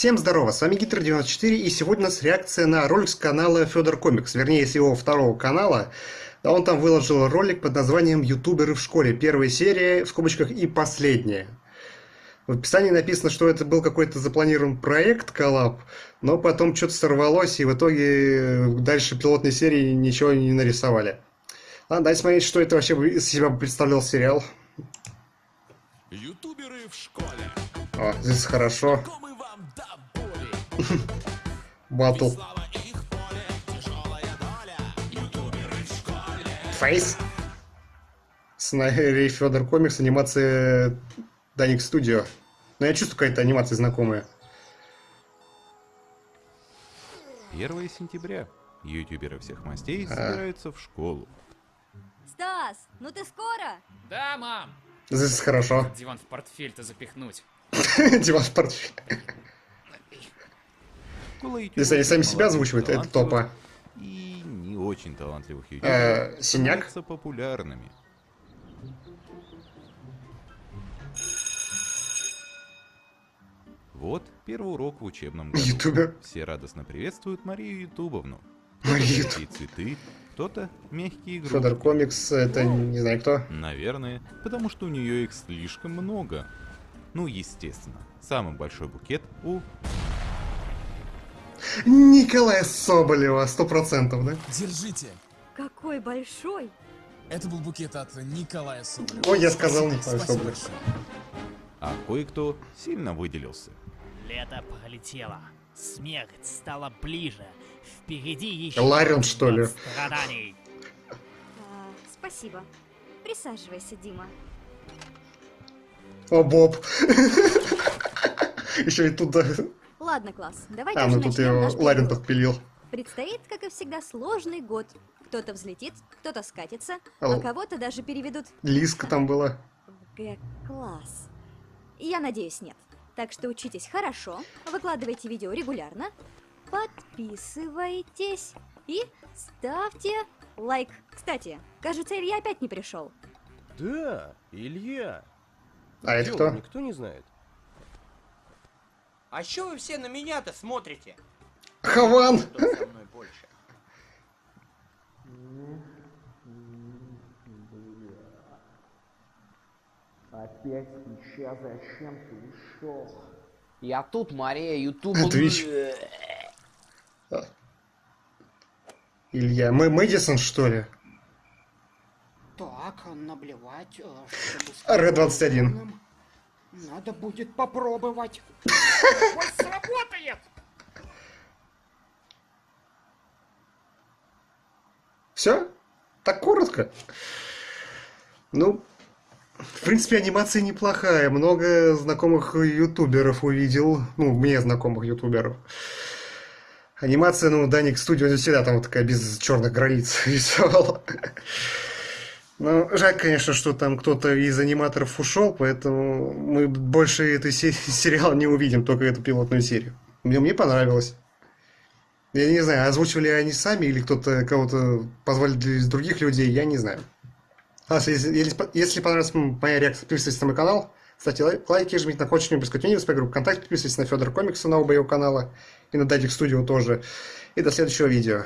Всем здорово, с вами Гитер94 и сегодня у нас реакция на ролик с канала Федор Комикс, вернее с его второго канала. Он там выложил ролик под названием «Ютуберы в школе». Первая серия, в скобочках, и последняя. В описании написано, что это был какой-то запланирован проект, коллаб, но потом что-то сорвалось, и в итоге дальше пилотной серии ничего не нарисовали. Ладно, давайте смотреть, что это вообще из себя представлял сериал. Ютуберы в школе. О, здесь хорошо. Батл. Фейс. Снайри Федор Комикс, анимация Даник Студио. Но я чувствую какая-то анимация знакомая. 1 сентября. Ютуберы всех мастей а. собираются в школу. Стас, ну ты скоро? Да, мам. Здесь хорошо. Диван в портфель-то запихнуть. Диван в портфель. Если они сами себя озвучивают, это топа. И не очень талантливых э, ютуберов Синяк? популярными. Вот первый урок в учебном году. Ютубер. Все радостно приветствуют Марию Ютубовну. Марию. И цветы, кто-то мягкие игрушки. Федор Комикс, это не знаю кто. Наверное, потому что у нее их слишком много. Ну, естественно, самый большой букет у Николая Соболева, сто процентов, да? Держите. Какой большой. Это был букет от Николая Соболева. Ой, я сказал Николай Соболев. А кое-кто сильно выделился. Лето пролетело. Смерть стала ближе. Впереди еще Ларин, что ли? страданий. А, спасибо. Присаживайся, Дима. О, Боб. Еще и туда Ладно, класс, давайте А, ну тут его Ларин подпилил. Предстоит, как и всегда, сложный год. Кто-то взлетит, кто-то скатится, а, а кого-то даже переведут... Лиска там была. В Г-класс. Я надеюсь, нет. Так что учитесь хорошо, выкладывайте видео регулярно, подписывайтесь и ставьте лайк. Кстати, кажется, Илья опять не пришел. Да, Илья. А это кто? Никто не знает. А что вы все на меня-то смотрите? Хаван! Опять сейчас зачем ты ушел? Я тут, Мария, ютуб... Твич. Илья, мы Мэдисон, что ли? Так, наблевать, э, чтобы... Red 21. Надо будет попробовать. Ой, сработает! Все? Так коротко? Ну, в принципе, анимация неплохая. Много знакомых ютуберов увидел. Ну, мне знакомых ютуберов. Анимация, ну, Даник Студио всегда там вот такая без черных границ рисовала. Ну, жаль, конечно, что там кто-то из аниматоров ушел, поэтому мы больше этой сериала не увидим, только эту пилотную серию. Мне, мне понравилось. Я не знаю, озвучивали они сами или кто-то кого-то позвали из других людей, я не знаю. А, если, если понравилась моя реакция, подписывайтесь на мой канал, ставьте лайки, жмите на колокольчик, пропускайте видео, группу ВКонтакте, подписывайтесь на Федор Комикса, на оба его канала, и на Дадик Студио тоже. И до следующего видео.